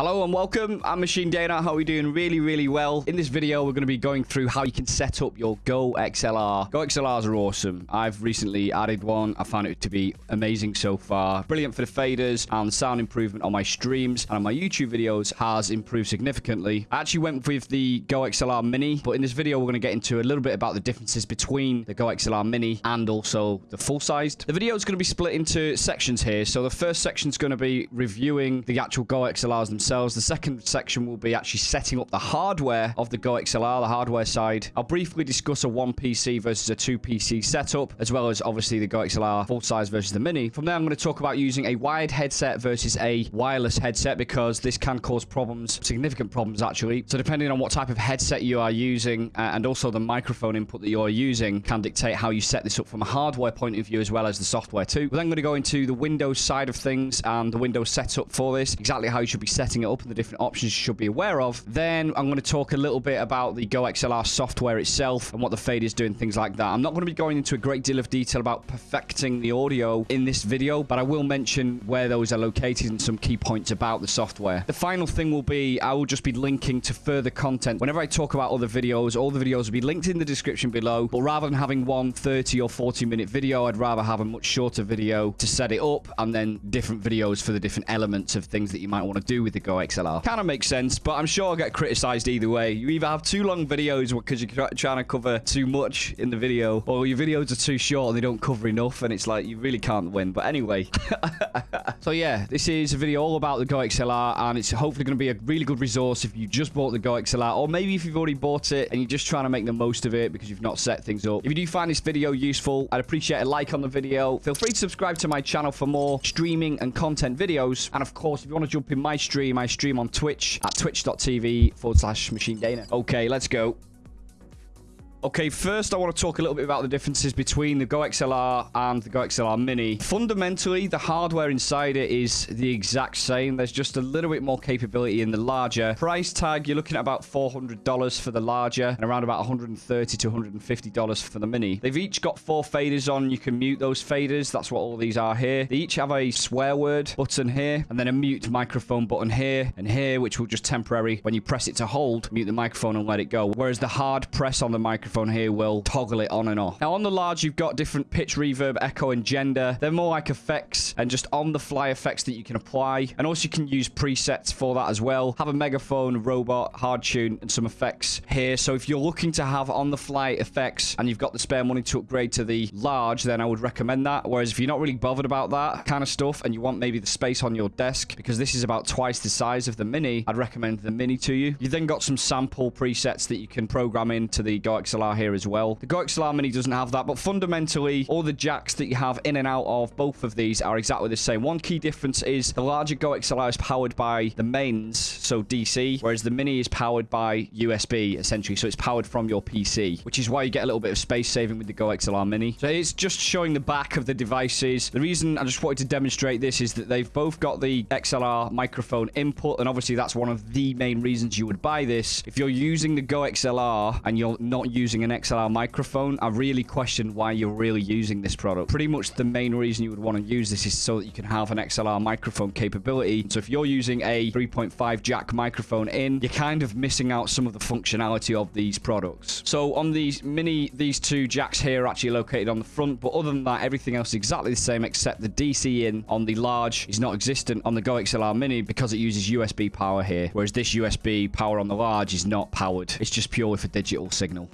Hello and welcome. I'm Machine Dana. How are we doing? Really, really well. In this video, we're going to be going through how you can set up your Go XLR. Go XLRs are awesome. I've recently added one. I found it to be amazing so far. Brilliant for the faders and sound improvement on my streams and on my YouTube videos has improved significantly. I actually went with the Go XLR Mini, but in this video, we're going to get into a little bit about the differences between the Go XLR Mini and also the full-sized. The video is going to be split into sections here. So the first section is going to be reviewing the actual Go XLRs themselves themselves. The second section will be actually setting up the hardware of the Go XLR, the hardware side. I'll briefly discuss a one PC versus a two PC setup, as well as obviously the Go XLR full size versus the Mini. From there, I'm going to talk about using a wired headset versus a wireless headset because this can cause problems, significant problems actually. So depending on what type of headset you are using uh, and also the microphone input that you're using can dictate how you set this up from a hardware point of view as well as the software too. We're then going to go into the Windows side of things and the Windows setup for this, exactly how you should be setting setting it up and the different options you should be aware of. Then I'm going to talk a little bit about the Go XLR software itself and what the fade is doing, things like that. I'm not going to be going into a great deal of detail about perfecting the audio in this video, but I will mention where those are located and some key points about the software. The final thing will be I will just be linking to further content. Whenever I talk about other videos, all the videos will be linked in the description below, but rather than having one 30 or 40 minute video, I'd rather have a much shorter video to set it up and then different videos for the different elements of things that you might want to do with the Go XLR. Kind of makes sense, but I'm sure I'll get criticized either way. You either have too long videos because you're trying to cover too much in the video, or your videos are too short and they don't cover enough, and it's like you really can't win. But anyway. so yeah, this is a video all about the Go XLR, and it's hopefully going to be a really good resource if you just bought the Go XLR, or maybe if you've already bought it and you're just trying to make the most of it because you've not set things up. If you do find this video useful, I'd appreciate a like on the video. Feel free to subscribe to my channel for more streaming and content videos. And of course, if you want to jump in my stream, I stream on Twitch at twitch.tv forward slash machine dana. Okay, let's go. Okay, first I want to talk a little bit about the differences between the Go XLR and the Go XLR Mini. Fundamentally, the hardware inside it is the exact same. There's just a little bit more capability in the larger. Price tag, you're looking at about $400 for the larger and around about 130 to $150 for the Mini. They've each got four faders on. You can mute those faders. That's what all these are here. They each have a swear word button here and then a mute microphone button here and here, which will just temporary, when you press it to hold, mute the microphone and let it go. Whereas the hard press on the microphone microphone here will toggle it on and off. Now, on the large, you've got different pitch, reverb, echo, and gender. They're more like effects and just on-the-fly effects that you can apply. And also, you can use presets for that as well. Have a megaphone, robot, hard tune, and some effects here. So if you're looking to have on-the-fly effects and you've got the spare money to upgrade to the large, then I would recommend that. Whereas if you're not really bothered about that kind of stuff and you want maybe the space on your desk, because this is about twice the size of the Mini, I'd recommend the Mini to you. You then got some sample presets that you can program into the Here as well. The Go XLR Mini doesn't have that, but fundamentally, all the jacks that you have in and out of both of these are exactly the same. One key difference is the larger Go XLR is powered by the mains, so DC, whereas the Mini is powered by USB, essentially, so it's powered from your PC, which is why you get a little bit of space saving with the Go XLR Mini. So it's just showing the back of the devices. The reason I just wanted to demonstrate this is that they've both got the XLR microphone input, and obviously that's one of the main reasons you would buy this. If you're using the Go XLR and you're not using using an XLR microphone, I really question why you're really using this product. Pretty much the main reason you would want to use this is so that you can have an XLR microphone capability. So if you're using a 3.5 jack microphone in, you're kind of missing out some of the functionality of these products. So on these mini, these two jacks here are actually located on the front, but other than that, everything else is exactly the same except the DC in on the large is not existent on the Go XLR Mini because it uses USB power here, whereas this USB power on the large is not powered. It's just purely for digital signal.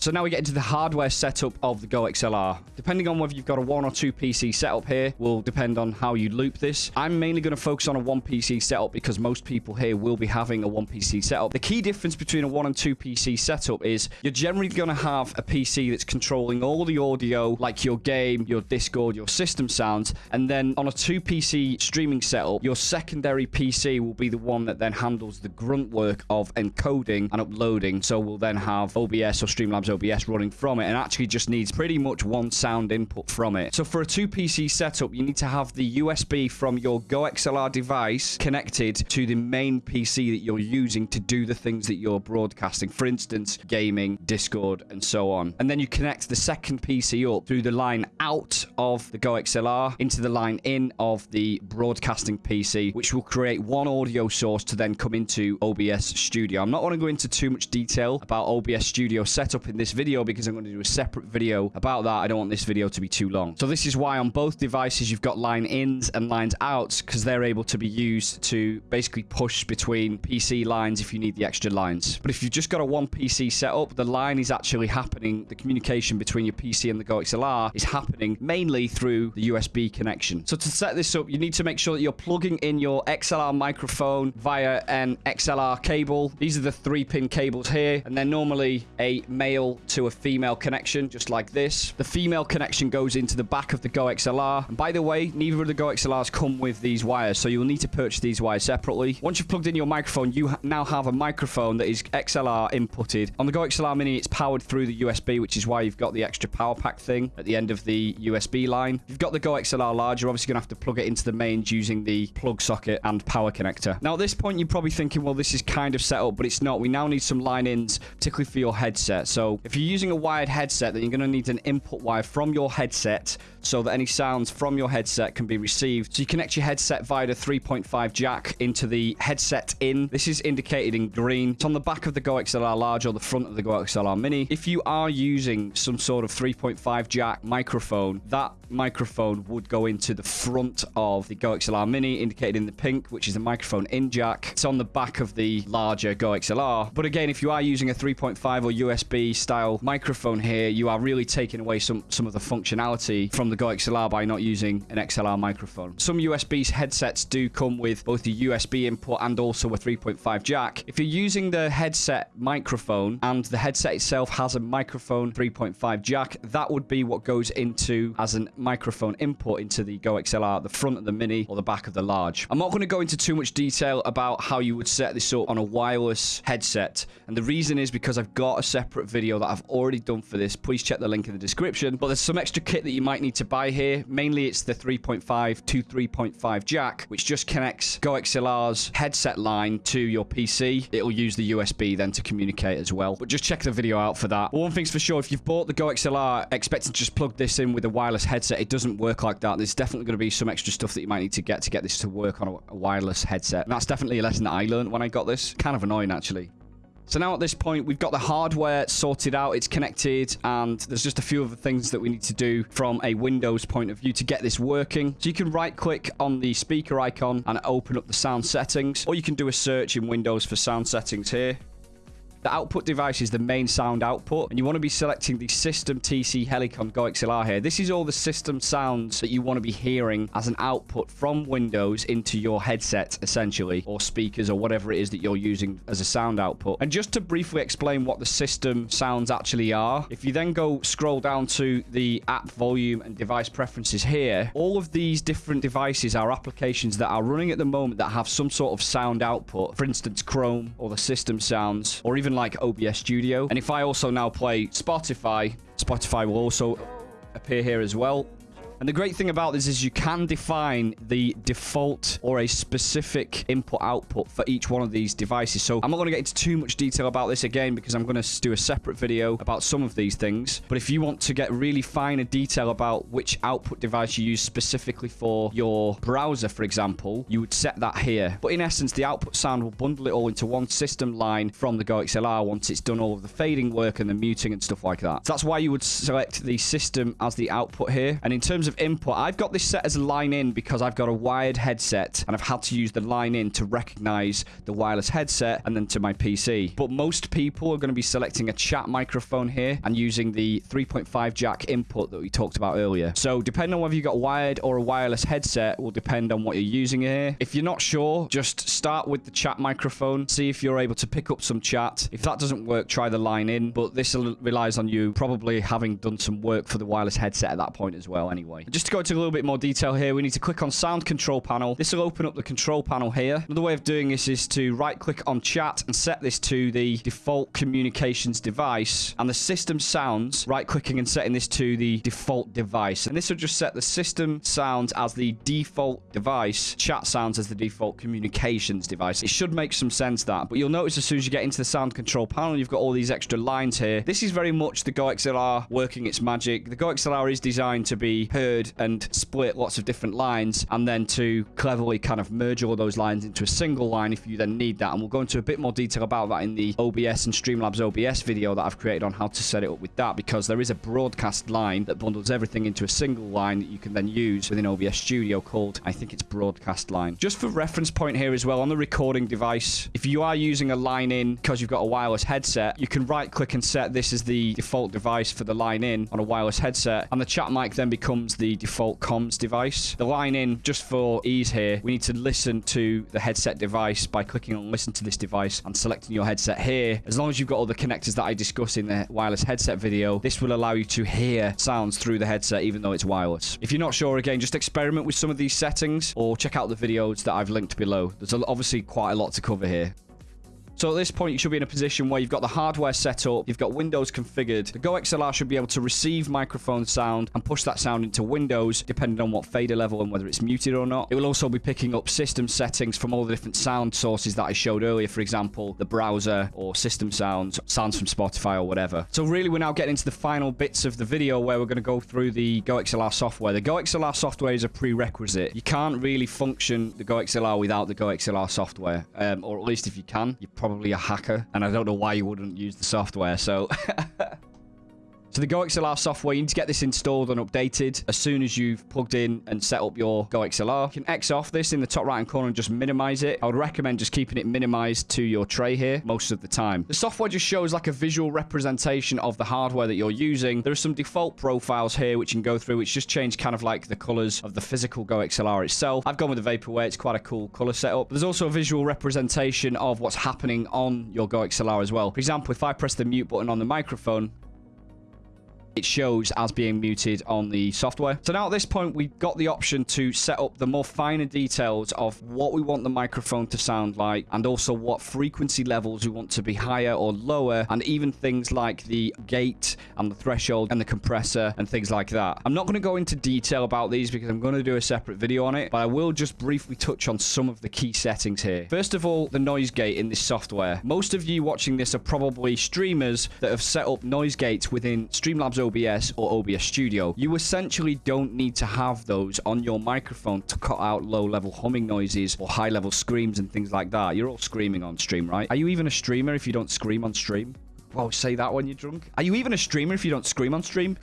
So now we get into the hardware setup of the Go XLR. Depending on whether you've got a one or two PC setup here will depend on how you loop this. I'm mainly going to focus on a one PC setup because most people here will be having a one PC setup. The key difference between a one and two PC setup is you're generally going to have a PC that's controlling all the audio like your game, your Discord, your system sounds. And then on a two PC streaming setup, your secondary PC will be the one that then handles the grunt work of encoding and uploading. So we'll then have OBS or Streamlabs OBS running from it and actually just needs pretty much one sound input from it. So for a two PC setup, you need to have the USB from your Go XLR device connected to the main PC that you're using to do the things that you're broadcasting. For instance, gaming, Discord, and so on. And then you connect the second PC up through the line out of the Go XLR into the line in of the broadcasting PC, which will create one audio source to then come into OBS Studio. I'm not going to go into too much detail about OBS Studio setup in this video because I'm going to do a separate video about that. I don't want this video to be too long. So this is why on both devices you've got line ins and lines outs because they're able to be used to basically push between PC lines if you need the extra lines. But if you've just got a one PC setup, the line is actually happening, the communication between your PC and the Go XLR is happening mainly through the USB connection. So to set this up, you need to make sure that you're plugging in your XLR microphone via an XLR cable. These are the three pin cables here, and they're normally a male to a female connection, just like this. The female connection goes into the back of the Go XLR. And by the way, neither of the Go XLRs come with these wires, so you'll need to purchase these wires separately. Once you've plugged in your microphone, you ha now have a microphone that is XLR inputted. On the Go XLR Mini, it's powered through the USB, which is why you've got the extra power pack thing at the end of the USB line. You've got the Go XLR large, you're obviously going to have to plug it into the mains using the plug socket and power connector. Now, at this point, you're probably thinking, well, this is kind of set up, but it's not. We now need some line-ins, particularly for your headset. So if you're using a wired headset, then you're going to need an input wire from your headset so that any sounds from your headset can be received. So you connect your headset via the 3.5 jack into the headset in. This is indicated in green. It's on the back of the Go XLR Large or the front of the Go XLR Mini. If you are using some sort of 3.5 jack microphone, that microphone would go into the front of the Go XLR Mini, indicated in the pink, which is the microphone in jack. It's on the back of the larger Go XLR. But again, if you are using a 3.5 or USB style microphone here, you are really taking away some, some of the functionality from the Go XLR by not using an XLR microphone. Some USB headsets do come with both the USB input and also a 3.5 jack. If you're using the headset microphone and the headset itself has a microphone 3.5 jack, that would be what goes into as an microphone input into the Go XLR, the front of the Mini or the back of the large. I'm not going to go into too much detail about how you would set this up on a wireless headset. And the reason is because I've got a separate video that I've already done for this. Please check the link in the description. But there's some extra kit that you might need to buy here. Mainly it's the 3.5 to 3.5 jack, which just connects Go XLR's headset line to your PC. It'll use the USB then to communicate as well. But just check the video out for that. But one thing's for sure, if you've bought the Go XLR expecting to just plug this in with a wireless headset, it doesn't work like that. There's definitely going to be some extra stuff that you might need to get to get this to work on a wireless headset. And that's definitely a lesson that I learned when I got this. Kind of annoying, actually. So now at this point, we've got the hardware sorted out. It's connected, and there's just a few other things that we need to do from a Windows point of view to get this working. So you can right-click on the speaker icon and open up the sound settings, or you can do a search in Windows for sound settings here. The output device is the main sound output, and you want to be selecting the System TC Helicon Go XLR here. This is all the system sounds that you want to be hearing as an output from Windows into your headset, essentially, or speakers, or whatever it is that you're using as a sound output. And just to briefly explain what the system sounds actually are, if you then go scroll down to the app volume and device preferences here, all of these different devices are applications that are running at the moment that have some sort of sound output. For instance, Chrome, or the system sounds, or even like OBS Studio. And if I also now play Spotify, Spotify will also appear here as well. And the great thing about this is you can define the default or a specific input output for each one of these devices. So I'm not going to get into too much detail about this again because I'm going to do a separate video about some of these things. But if you want to get really finer detail about which output device you use specifically for your browser, for example, you would set that here. But in essence, the output sound will bundle it all into one system line from the Go XLR once it's done all of the fading work and the muting and stuff like that. So that's why you would select the system as the output here. And in terms of input, I've got this set as a line in because I've got a wired headset and I've had to use the line in to recognize the wireless headset and then to my PC. But most people are going to be selecting a chat microphone here and using the 3.5 jack input that we talked about earlier. So depending on whether you've got wired or a wireless headset will depend on what you're using here. If you're not sure, just start with the chat microphone, see if you're able to pick up some chat. If that doesn't work, try the line in, but this relies on you probably having done some work for the wireless headset at that point as well anyway. Just to go into a little bit more detail here, we need to click on sound control panel. This will open up the control panel here. Another way of doing this is to right click on chat and set this to the default communications device and the system sounds, right clicking and setting this to the default device. And this will just set the system sounds as the default device, chat sounds as the default communications device. It should make some sense that, but you'll notice as soon as you get into the sound control panel, you've got all these extra lines here. This is very much the Go XLR working its magic. The Go XLR is designed to be heard and split lots of different lines and then to cleverly kind of merge all those lines into a single line if you then need that. And we'll go into a bit more detail about that in the OBS and Streamlabs OBS video that I've created on how to set it up with that because there is a broadcast line that bundles everything into a single line that you can then use within OBS Studio called, I think it's broadcast line. Just for reference point here as well, on the recording device, if you are using a line in because you've got a wireless headset, you can right click and set this as the default device for the line in on a wireless headset and the chat mic then becomes the default comms device. The line in, just for ease here, we need to listen to the headset device by clicking on listen to this device and selecting your headset here. As long as you've got all the connectors that I discussed in the wireless headset video, this will allow you to hear sounds through the headset even though it's wireless. If you're not sure, again, just experiment with some of these settings or check out the videos that I've linked below. There's obviously quite a lot to cover here. So at this point, you should be in a position where you've got the hardware set up, you've got Windows configured. The Go XLR should be able to receive microphone sound and push that sound into Windows, depending on what fader level and whether it's muted or not. It will also be picking up system settings from all the different sound sources that I showed earlier. For example, the browser or system sounds, sounds from Spotify or whatever. So really, we're now getting into the final bits of the video where we're going to go through the Go XLR software. The Go XLR software is a prerequisite. You can't really function the Go XLR without the Go XLR software, um, or at least if you can, you probably probably a hacker, and I don't know why you wouldn't use the software, so... So the Go XLR software, you need to get this installed and updated as soon as you've plugged in and set up your Go XLR. You can X off this in the top right hand corner and just minimize it. I would recommend just keeping it minimized to your tray here most of the time. The software just shows like a visual representation of the hardware that you're using. There are some default profiles here which you can go through, which just change kind of like the colors of the physical Go XLR itself. I've gone with the Vaporware. It's quite a cool color setup. There's also a visual representation of what's happening on your Go XLR as well. For example, if I press the mute button on the microphone, it shows as being muted on the software. So now at this point, we've got the option to set up the more finer details of what we want the microphone to sound like and also what frequency levels we want to be higher or lower and even things like the gate and the threshold and the compressor and things like that. I'm not going to go into detail about these because I'm going to do a separate video on it, but I will just briefly touch on some of the key settings here. First of all, the noise gate in this software. Most of you watching this are probably streamers that have set up noise gates within Streamlabs OBS or OBS Studio. You essentially don't need to have those on your microphone to cut out low-level humming noises or high-level screams and things like that. You're all screaming on stream, right? Are you even a streamer if you don't scream on stream? Well, say that when you're drunk. Are you even a streamer if you don't scream on stream?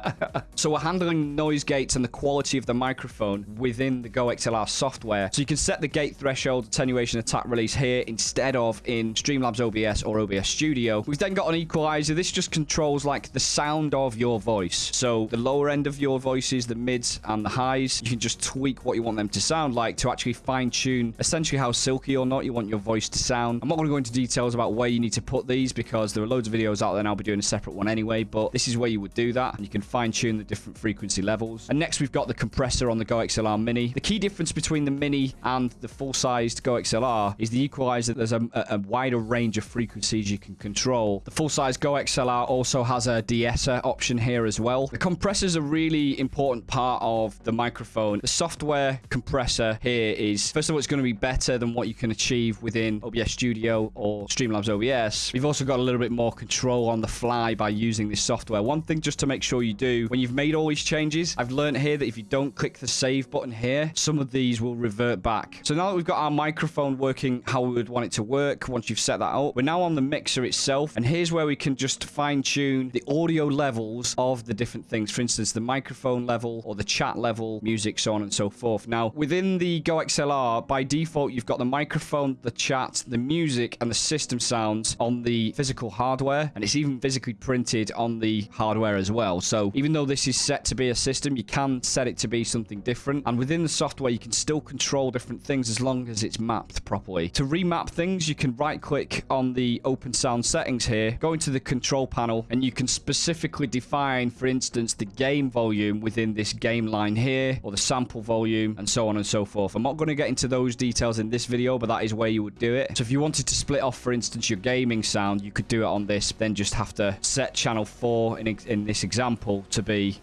so we're handling noise gates and the quality of the microphone within the Go XLR software. So you can set the gate threshold, attenuation, attack release here instead of in Streamlabs OBS or OBS Studio. We've then got an equalizer. This just controls like the sound of your voice. So the lower end of your voices, the mids and the highs, you can just tweak what you want them to sound like to actually fine tune essentially how silky or not you want your voice to sound. I'm not going to go into details about where you need to put these because there are loads of videos out there and I'll be doing a separate one anyway, but this is where you would do that. And you can fine tune the different frequency levels. And next we've got the compressor on the Go XLR Mini. The key difference between the Mini and the full-sized Go XLR is the equalizer. There's a, a, wider range of frequencies you can control. The full-size Go XLR also has a de-esser option here as well. The compressor is a really important part of the microphone. The software compressor here is, first of all, it's going to be better than what you can achieve within OBS Studio or Streamlabs OBS. We've also got a little bit more control on the fly by using this software. One thing just to make sure you do, when you've made all these changes, I've learned here that if you don't click the save button here, some of these will revert back. So now that we've got our microphone working how we would want it to work, once you've set that up, we're now on the mixer itself. And here's where we can just fine tune the audio levels of the different things. For instance, the microphone level or the chat level, music, so on and so forth. Now, within the Go XLR, by default, you've got the microphone, the chat, the music, and the system sounds on the physical hardware hardware, and it's even physically printed on the hardware as well. So even though this is set to be a system, you can set it to be something different. And within the software, you can still control different things as long as it's mapped properly. To remap things, you can right click on the open sound settings here, go into the control panel, and you can specifically define, for instance, the game volume within this game line here, or the sample volume, and so on and so forth. I'm not going to get into those details in this video, but that is where you would do it. So if you wanted to split off, for instance, your gaming sound, you could do it on this, then just have to set channel 4 in, in this example to be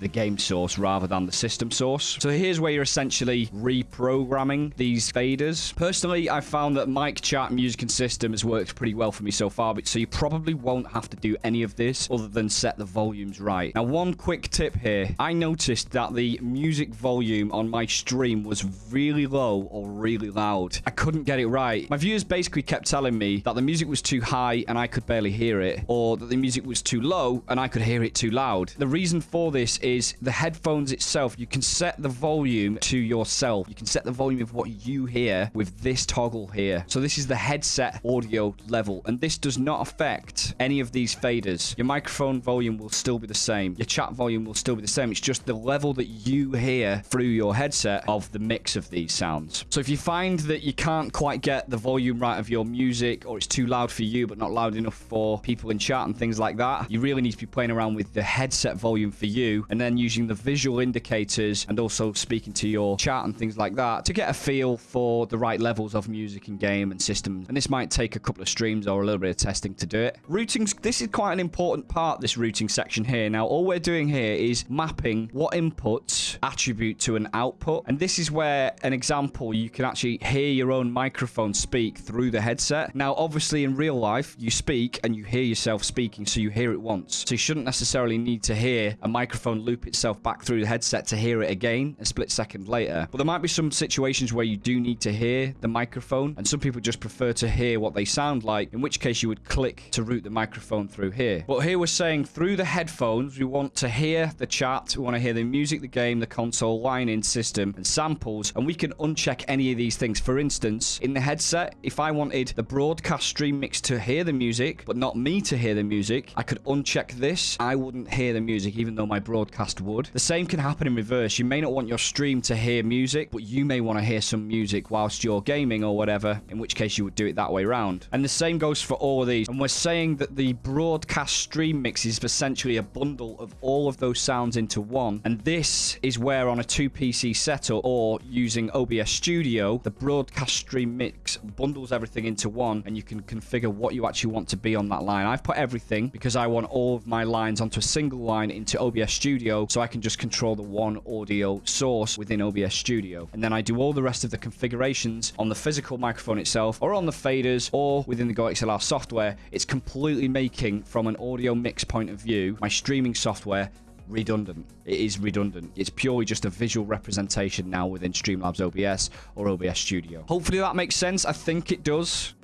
the game source rather than the system source. So here's where you're essentially reprogramming these faders. Personally, I found that mic chat music and system has worked pretty well for me so far, but so you probably won't have to do any of this other than set the volumes right. Now, one quick tip here. I noticed that the music volume on my stream was really low or really loud. I couldn't get it right. My viewers basically kept telling me that the music was too high and I could barely hear it, or that the music was too low and I could hear it too loud. The reason for this is the headphones itself. You can set the volume to yourself. You can set the volume of what you hear with this toggle here. So this is the headset audio level, and this does not affect any of these faders. Your microphone volume will still be the same. Your chat volume will still be the same. It's just the level that you hear through your headset of the mix of these sounds. So if you find that you can't quite get the volume right of your music, or it's too loud for you, but not loud enough for people in chat and things like that, you really need to be playing around with the headset volume for you, and then using the visual indicators and also speaking to your chat and things like that to get a feel for the right levels of music and game and systems. And this might take a couple of streams or a little bit of testing to do it. Routing, this is quite an important part, this routing section here. Now, all we're doing here is mapping what inputs attribute to an output. And this is where an example, you can actually hear your own microphone speak through the headset. Now, obviously in real life, you speak and you hear yourself speaking, so you hear it once. So you shouldn't necessarily need to hear a microphone loop itself back through the headset to hear it again a split second later. But there might be some situations where you do need to hear the microphone, and some people just prefer to hear what they sound like, in which case you would click to route the microphone through here. But here we're saying through the headphones, we want to hear the chat, we want to hear the music, the game, the console, line-in system, and samples, and we can uncheck any of these things. For instance, in the headset, if I wanted the broadcast stream mix to hear the music, but not me to hear the music, I could uncheck this. I wouldn't hear the music, even though my broadcast would would. The same can happen in reverse. You may not want your stream to hear music, but you may want to hear some music whilst you're gaming or whatever, in which case you would do it that way around. And the same goes for all of these. And we're saying that the broadcast stream mix is essentially a bundle of all of those sounds into one. And this is where on a 2PC setup or using OBS Studio, the broadcast stream mix bundles everything into one and you can configure what you actually want to be on that line. I've put everything because I want all of my lines onto a single line into OBS Studio so I can just control the one audio source within OBS Studio. And then I do all the rest of the configurations on the physical microphone itself or on the faders or within the GoXLR software. It's completely making, from an audio mix point of view, my streaming software redundant. It is redundant. It's purely just a visual representation now within Streamlabs OBS or OBS Studio. Hopefully that makes sense. I think it does.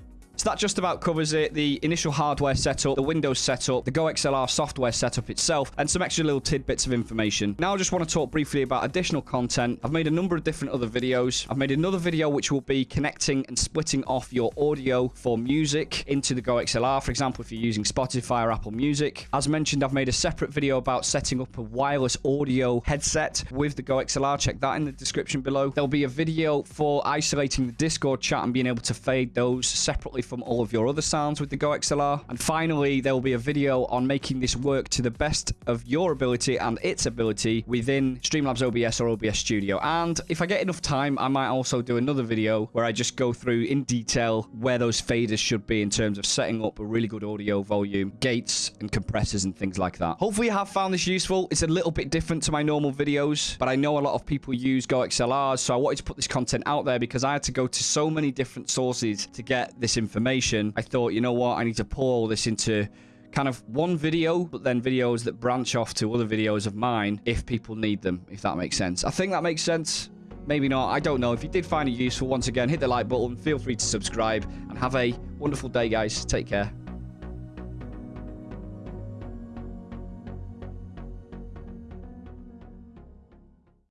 So that just about covers it. The initial hardware setup, the Windows setup, the GoXLR software setup itself, and some extra little tidbits of information. Now I just want to talk briefly about additional content. I've made a number of different other videos. I've made another video which will be connecting and splitting off your audio for music into the GoXLR. For example, if you're using Spotify or Apple Music. As mentioned, I've made a separate video about setting up a wireless audio headset with the GoXLR. Check that in the description below. There'll be a video for isolating the Discord chat and being able to fade those separately from all of your other sounds with the Go XLR. And finally, there will be a video on making this work to the best of your ability and its ability within Streamlabs OBS or OBS Studio. And if I get enough time, I might also do another video where I just go through in detail where those faders should be in terms of setting up a really good audio volume, gates and compressors and things like that. Hopefully you have found this useful. It's a little bit different to my normal videos, but I know a lot of people use Go XLRs, so I wanted to put this content out there because I had to go to so many different sources to get this information information, I thought, you know what, I need to pull all this into kind of one video, but then videos that branch off to other videos of mine if people need them, if that makes sense. I think that makes sense. Maybe not. I don't know. If you did find it useful, once again, hit the like button. Feel free to subscribe and have a wonderful day, guys. Take care.